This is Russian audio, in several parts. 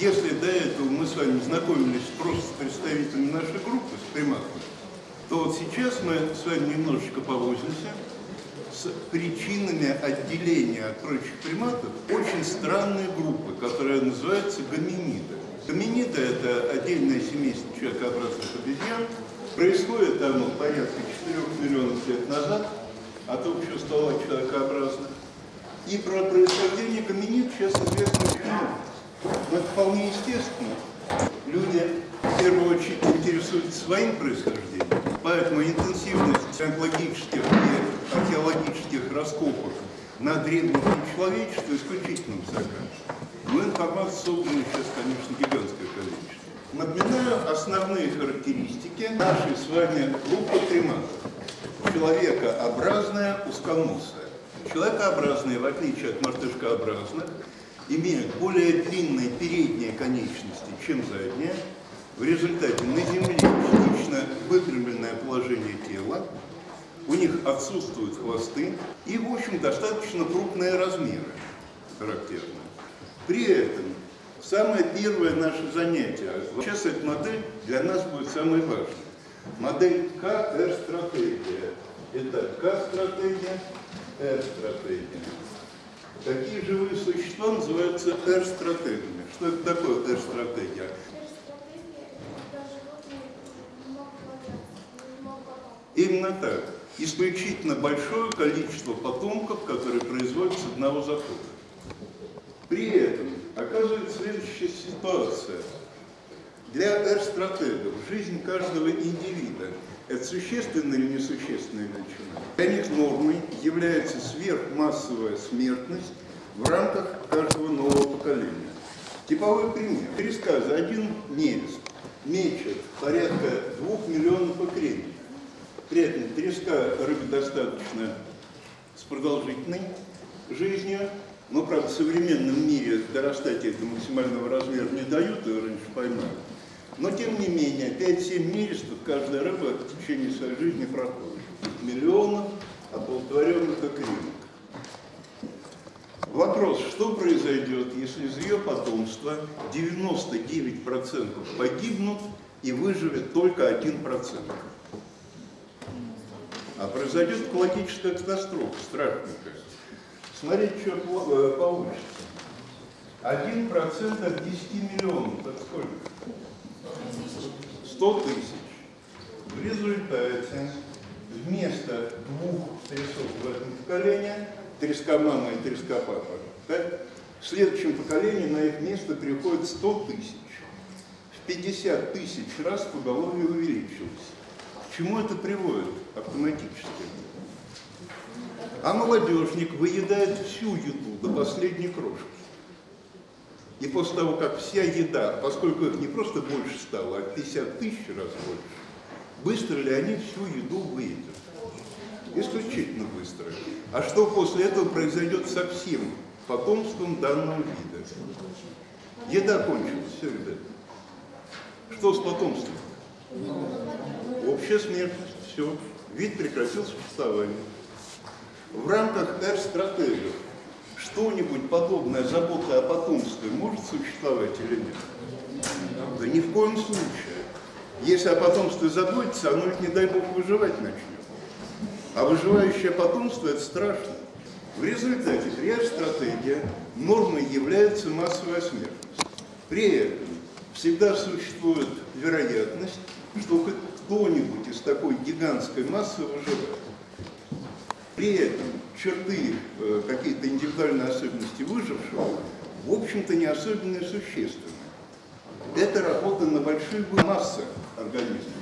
Если до этого мы с вами знакомились просто с представителями нашей группы, с приматами, то вот сейчас мы с вами немножечко повозимся с причинами отделения от прочих приматов очень странной группы, которая называется гоминиды. Гоминиды – это отдельное семейство человекообразных обезьян. Происходит оно порядка 4 миллионов лет назад от общего стола человекообразных. И про происхождение гоминид сейчас известно очень много. Но это вполне естественно. Люди в первую очередь интересуются своим происхождением, поэтому интенсивность онтологических и археологических раскопок на древнем человечестве исключительно высока. Но информации собрана сейчас, конечно, гигантское количество. Напоминаю основные характеристики нашей с вами группы приматов. Человекообразная узконосая. Человекообразные, в отличие от мартышкообразных, имеют более длинные передние конечности, чем задние. В результате на Земле частично выпрямленное положение тела, у них отсутствуют хвосты и, в общем, достаточно крупные размеры характерны. При этом самое первое наше занятие, сейчас эта модель для нас будет самой важной. Модель КР-стратегия. Это К-стратегия, R-стратегия. Такие живые существа называются R-стратегиями. Что это такое R-стратегия? Именно так. Исключительно большое количество потомков, которые производятся с одного захода. При этом оказывается следующая ситуация. Для R-стратегов жизнь каждого индивида – это существенная или несущественная величина. Для них нормой является сверхмассовая смертность в рамках каждого нового поколения. Типовой пример. Треска за один нерест мечет порядка двух миллионов икренников. При этом треска рыба достаточно с продолжительной жизнью, но, правда, в современном мире дорастать до максимального размера не дают, ее раньше поймают. Но, тем не менее, 5-7 нерестов каждая рыба в течение своей жизни проходит. Миллионов оплодотворенных икринок. Вопрос, что произойдет, если из ее потомства 99% погибнут и выживет только 1%? А произойдет экологическая катастрофа, страшненькая. Смотрите, что э, получится. Один процент от 10 миллионов, это сколько? 100 тысяч. В результате вместо двух трясов в этом поколении, треска мама и треска папа, так, в следующем поколении на их место приходит 100 тысяч. В 50 тысяч раз поголовье увеличилось. К чему это приводит автоматически? А молодежник выедает всю еду до последней крошки. И после того, как вся еда, поскольку их не просто больше стало, а 50 тысяч раз больше, быстро ли они всю еду выедят? Исключительно быстро. А что после этого произойдет со всем потомством данного вида? Еда кончилась, все, ребята. Что с потомством? Общая смертность, все. Вид прекратил существование. В рамках R-стратегии что-нибудь подобное забота о потомстве может существовать или нет? Да ни в коем случае. Если о потомстве заботиться, оно ведь, не дай бог, выживать начнет. А выживающее потомство – это страшно. В результате при стратегия нормой является массовая смертность. При этом всегда существует вероятность, что хоть кто-нибудь из такой гигантской массы выживает. При этом черты, э, какие-то индивидуальные особенности выжившего, в общем-то, не особенно существенны. Это работа на большие массы организма.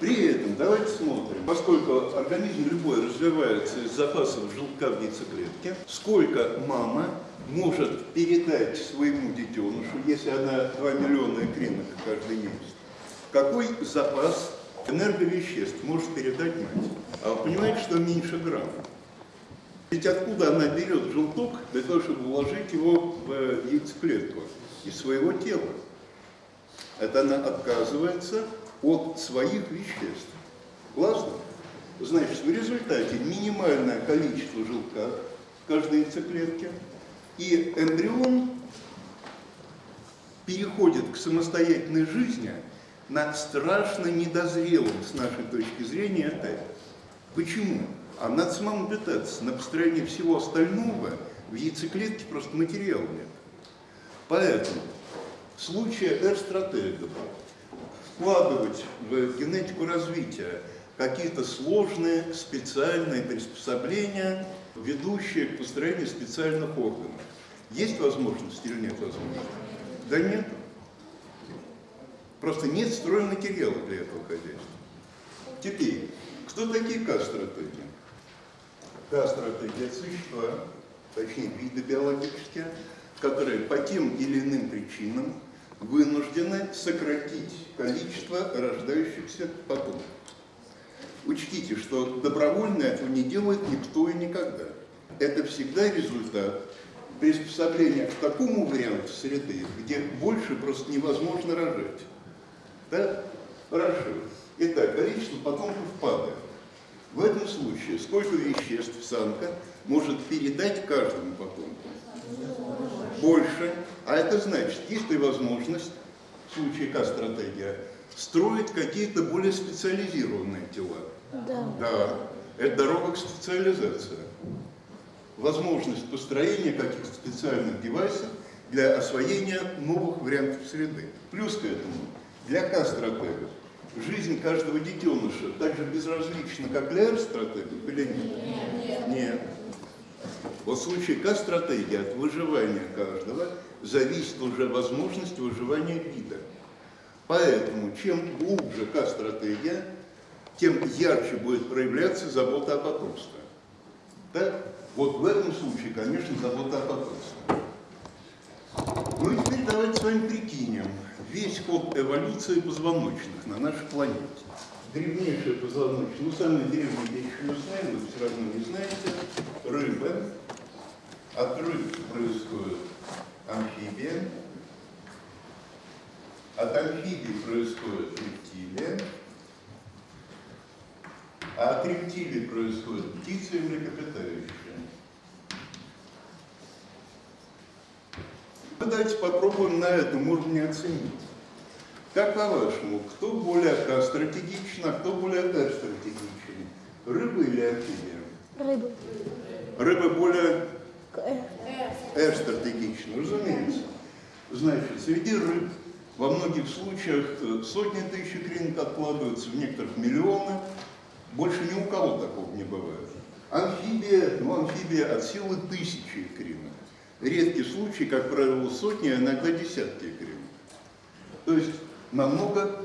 При этом, давайте смотрим, поскольку организм любой развивается из запасов желтка в яйцеклетке, сколько мама может передать своему детенышу, если она 2 миллиона икринок каждый месяц, какой запас энерговеществ может передать мать. А вы понимаете, что меньше грамма? Ведь откуда она берет желток для того, чтобы вложить его в э, яйцеклетку из своего тела? Это она отказывается от своих веществ. Классно? Значит, в результате минимальное количество желтка в каждой яйцеклетке, и эмбрион переходит к самостоятельной жизни на страшно недозрелом, с нашей точки зрения, этапе. Почему? А надо самому питаться. На построение всего остального в яйцеклетке просто материала нет. Поэтому в случае R-стратегов вкладывать в генетику развития какие-то сложные специальные приспособления, ведущие к построению специальных органов. Есть возможность или нет возможности? Да нет. Просто нет стройматериала для этого хозяйства. Теперь, кто такие К-стратегии? К-стратегии – это существа, точнее виды биологические, которые по тем или иным причинам вынуждены сократить количество рождающихся потомков. Учтите, что добровольно этого не делает никто и никогда. Это всегда результат приспособления к такому варианту среды, где больше просто невозможно рожать. Да? Хорошо. Итак, количество потомков падает. В этом случае сколько веществ самка может передать каждому потомку? Больше. А это значит, есть ли возможность, в случае К-стратегия, строить какие-то более специализированные тела? Да. Да, это дорога к специализации. Возможность построения каких-то специальных девайсов для освоения новых вариантов среды. Плюс к этому, для К-стратегов, жизнь каждого детеныша так же безразлична, как для Р-стратегов или нет? Нет. Нет. Вот в случае К-стратегии от выживания каждого зависит уже возможность выживания вида. Поэтому чем глубже К-стратегия, тем ярче будет проявляться забота о потомстве. Да? Вот в этом случае, конечно, забота о потомстве. Ну и теперь давайте с вами прикинем весь ход эволюции позвоночных на нашей планете. Древнейшие позвоночные, ну самые древние еще не знаю, вы все равно не знаете, рыбы. От рыб происходит амфибия, от амфибии происходит рептилия, а от рептилий происходит птица и млекопитающие. Давайте попробуем на этом уровне оценить. Как по-вашему, кто более стратегичен, а кто более стратегичен? Рыба или амфибия? Рыбы. Рыба более Э, стратегична, разумеется. Значит, среди рыб во многих случаях э, сотни тысяч икринок откладываются, в некоторых миллионы. Больше ни у кого такого не бывает. Амфибия, ну амфибия от силы тысячи икринок. Редкий случай, как правило, сотни, а иногда десятки икринок. То есть намного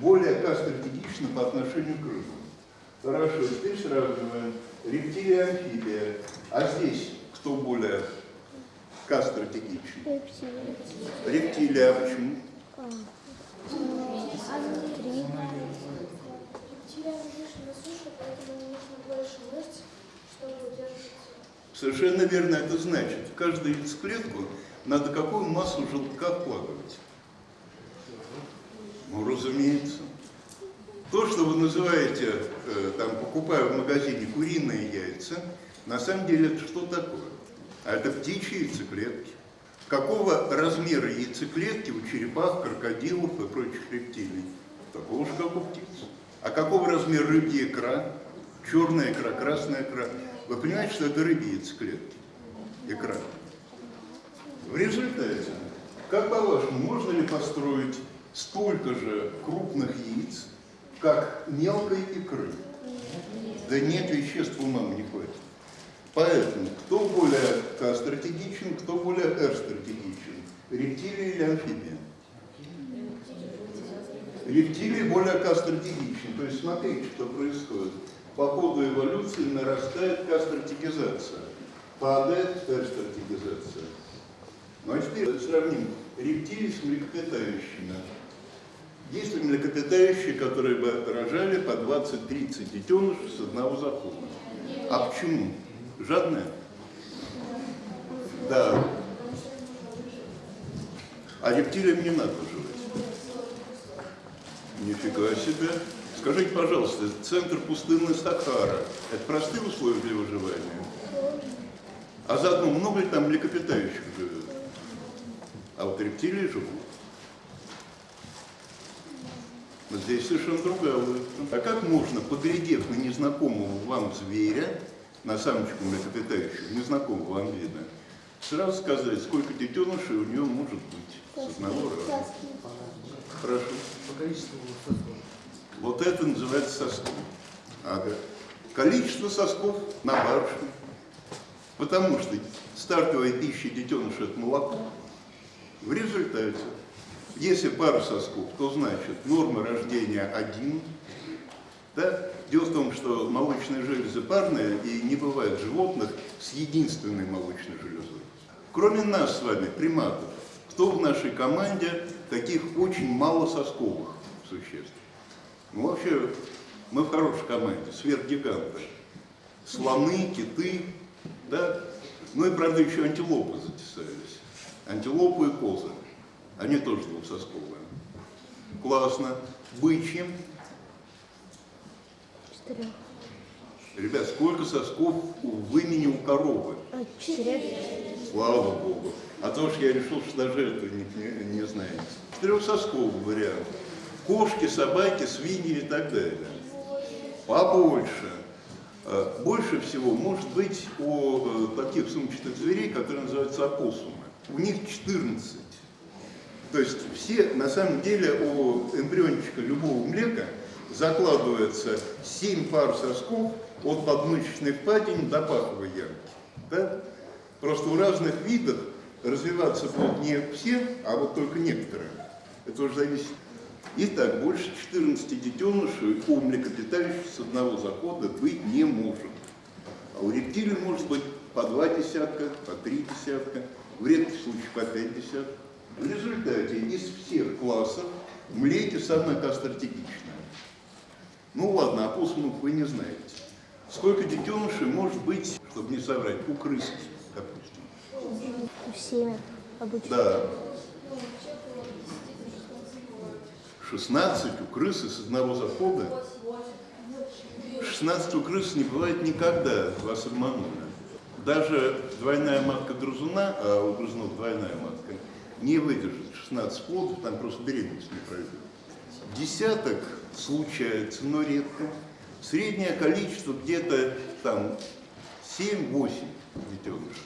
более стратегично по отношению к рыбам. Хорошо, теперь сравниваем. Рептилия, амфибия. А здесь кто более рептилии. Рептилия, а почему? Рептилия на суше, поэтому нужно больше мышц, чтобы удерживать Совершенно верно это значит. В каждую яйцеклетку надо какую массу желтка вкладывать? Ну, разумеется. То, что вы называете, э, там, покупая в магазине куриные яйца, на самом деле это что такое? А это птичьи яйцеклетки. Какого размера яйцеклетки у черепах, крокодилов и прочих рептилий? Такого же, как у птиц. А какого размера рыбья икра? Черная икра, красная икра. Вы понимаете, что это рыбьи яйцеклетки? Икра. В результате, как по-вашему, можно ли построить столько же крупных яиц, как мелкой икры? Да нет, веществ у мамы не хватит. Поэтому, кто более стратегичен, кто более R-стратегичен? Рептилия или амфибия? Рептилии более стратегичен. То есть смотрите, что происходит. По ходу эволюции нарастает стратегизация, падает R-стратегизация. Ну а теперь сравним рептилий с млекопитающими. Есть ли млекопитающие, которые бы рожали по 20-30 детенышей с одного захода? А почему? Жадная? Да. А рептилиям не надо выживать. Нифига себе. Скажите, пожалуйста, центр пустынной Сахара – это простые условия для выживания? А заодно много ли там млекопитающих живет? а вот рептилии живут. Но здесь совершенно другая логика. А как можно, поглядев на незнакомого вам зверя, на самочку млекопитающую, незнакомого вам вида, сразу сказать, сколько детенышей у нее может быть с одного раза? Прошу. По количеству. Вот это называется сосков. Ага. Количество сосков на барышне. Потому что стартовая пища детеныша – это молоко. В результате, если пара сосков, то значит норма рождения один. Да? Дело в том, что молочные железы парные, и не бывает животных с единственной молочной железой. Кроме нас с вами, приматов, кто в нашей команде таких очень малососковых существ? Ну, вообще, мы в хорошей команде, сверхгиганты. Слоны, киты, да? Ну и, правда, еще антилопы затесались. Антилопы и козы. Они тоже двухсосковые. Классно. Бычьи. Четырех. Ребят, сколько сосков у вымени у коровы? А, четырех. Слава Богу. А то уж я решил, что даже это не, не, не знаете. Четырехсосковый вариант. Кошки, собаки, свиньи и так далее. Побольше. Э, Больше всего может быть у э, таких сумчатых зверей, которые называются опоссумы. У них 14. То есть все, на самом деле, у эмбриончика любого млека закладывается 7 пар сосков от подмышечной впадины до паховой ямки. Да? Просто у разных видов развиваться будут не все, а вот только некоторые. Это уже зависит. Итак, больше 14 детенышей у млекопитающих с одного захода быть не может. А у рептилий может быть по два десятка, по три десятка, в редких случаях по пять десятков. В результате из всех классов млеки самое кастротипичное. Ну ладно, опоссумов вы не знаете. Сколько детенышей может быть, чтобы не соврать, у крыс, допустим? Семя обычно. Да. 16 у крысы с одного захода. 16 у крысы не бывает никогда, вас обманули. Даже двойная матка грызуна, а у грызунов двойная матка, не выдержит 16 плодов, там просто беременность не пройдет. Десяток случается, но редко. Среднее количество где-то там 7-8 детенышей.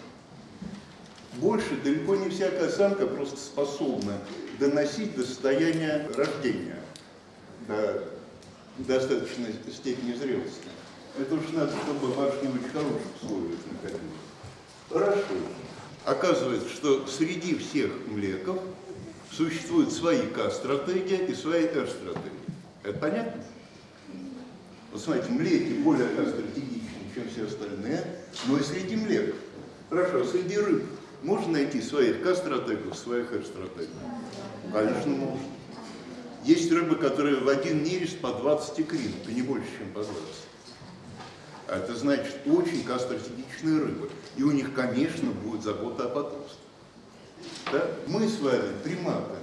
Больше далеко не всякая самка просто способна доносить до состояния рождения, до достаточной степени зрелости. Это уж надо, чтобы в очень хороших условиях находилась. Хорошо. Оказывается, что среди всех млеков существуют свои К-стратегия и свои Р-стратегии. Это понятно? Вот смотрите, млеки более К-стратегичны, чем все остальные, но и среди млеков. Хорошо, среди рыб можно найти своих К-стратегов, своих Р-стратегов? Конечно, можно. Есть рыбы, которые в один нерест по 20 икринок, и не больше, чем по 20. А это значит очень кастратегичные рыбы. И у них, конечно, будет забота о потомстве. Да? Мы с вами, приматы,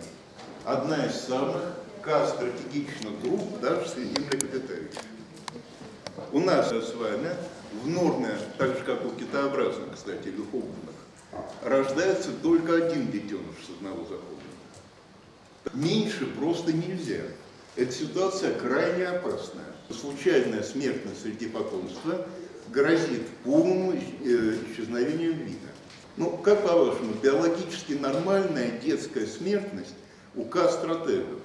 одна из самых кастратегичных групп даже среди млекопитающих. У нас с вами в норме, так же как у китообразных, кстати, или хоббитных, рождается только один детеныш с одного захода. Меньше просто нельзя. Эта ситуация крайне опасная. Случайная смертность среди потомства грозит полному э, исчезновением вида. Ну, как по-вашему, биологически нормальная детская смертность у К-стратегов?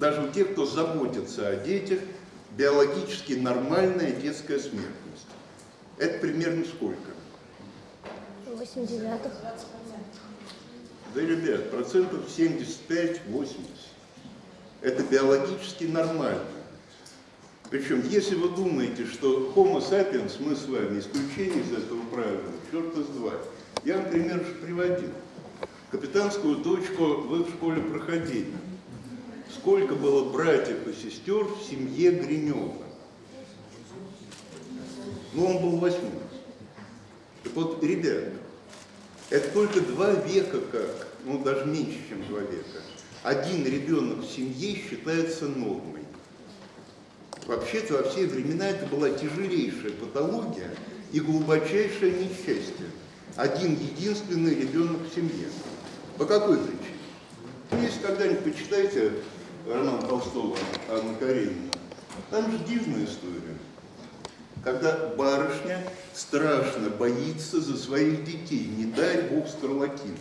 Даже у тех, кто заботится о детях, биологически нормальная детская смертность. Это примерно сколько? 8 девятых. Да, ребят, процентов 75-80. Это биологически нормально. Причем, если вы думаете, что Homo sapiens, мы с вами, исключение из этого правила, черт из два. Я вам пример же приводил. Капитанскую дочку вы в школе проходили. Сколько было братьев и сестер в семье Гринева? Ну, он был восьмым. Так вот, ребята, это только два века как, ну даже меньше, чем два века. Один ребенок в семье считается нормой. Вообще-то во все времена это была тяжелейшая патология и глубочайшее несчастье. Один единственный ребенок в семье. По какой причине? Ну, Если когда-нибудь почитайте роман Толстого «Анна Каренина», там же дивная история, когда барышня страшно боится за своих детей, не дай бог скарлатина.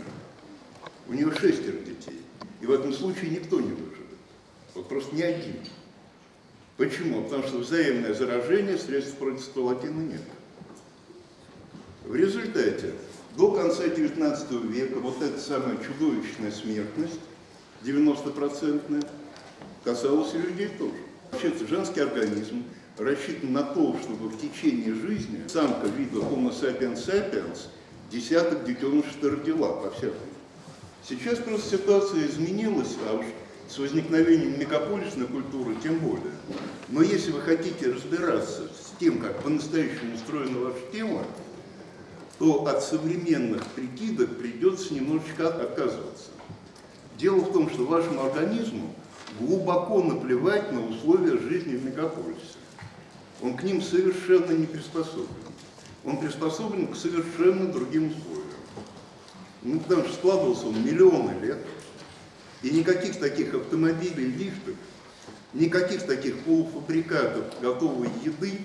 У нее шестеро детей, и в этом случае никто не выживет. Вот просто ни один. Почему? Потому что взаимное заражение средств против скарлатины нет. В результате до конца XIX века вот эта самая чудовищная смертность, 90-процентная, касалась и людей тоже. Вообще женский организм рассчитан на то, чтобы в течение жизни самка вида Homo sapiens sapiens десяток детенышей родила по всякому. Сейчас просто ситуация изменилась, а уж с возникновением мегаполисной культуры тем более. Но если вы хотите разбираться с тем, как по-настоящему устроено ваше тело, то от современных прикидок придется немножечко отказываться. Дело в том, что вашему организму глубоко наплевать на условия жизни в мегаполисе. Он к ним совершенно не приспособлен. Он приспособлен к совершенно другим условиям. Ну, потому что складывался он миллионы лет, и никаких таких автомобилей, лифтов, никаких таких полуфабрикатов готовой еды,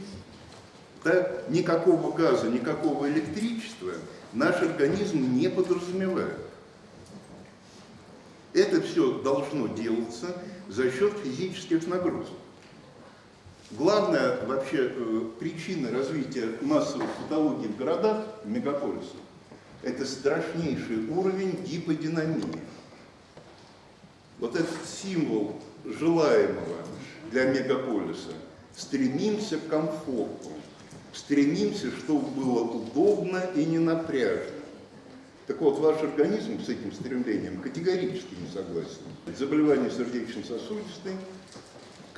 да, никакого газа, никакого электричества наш организм не подразумевает. Это все должно делаться за счет физических нагрузок. Главная вообще э, причина развития массовой патологии в городах, в мегаполисах, это страшнейший уровень гиподинамии. Вот этот символ желаемого для мегаполиса. Стремимся к комфорту, стремимся, чтобы было удобно и не напряжно. Так вот, ваш организм с этим стремлением категорически не согласен. Заболевание сердечно-сосудистой.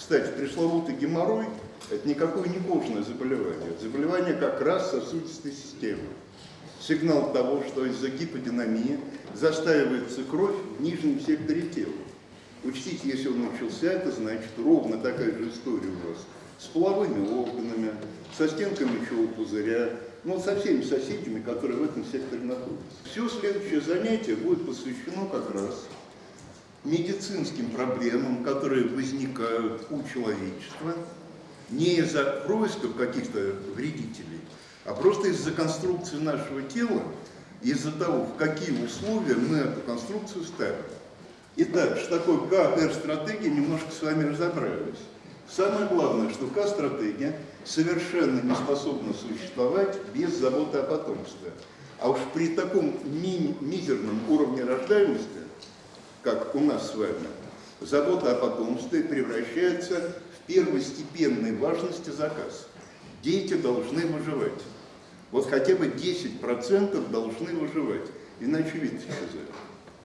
Кстати, пресловутый геморрой – это никакое не кожное заболевание. Это заболевание как раз сосудистой системы. Сигнал того, что из-за гиподинамии застаивается кровь в нижнем секторе тела. Учтите, если он начался, это значит ровно такая же история у вас с половыми органами, со стенкой мочевого пузыря, ну, со всеми соседями, которые в этом секторе находятся. Все следующее занятие будет посвящено как раз медицинским проблемам, которые возникают у человечества не из-за происков каких-то вредителей, а просто из-за конструкции нашего тела, из-за того, в какие условия мы эту конструкцию ставим. Итак, что такое КР-стратегия, немножко с вами разобрались. Самое главное, что К-стратегия совершенно не способна существовать без заботы о потомстве. А уж при таком ми мизерном уровне рождаемости, как у нас с вами, забота о потомстве превращается в первостепенной важности заказ. Дети должны выживать. Вот хотя бы 10% должны выживать, иначе видите сказать.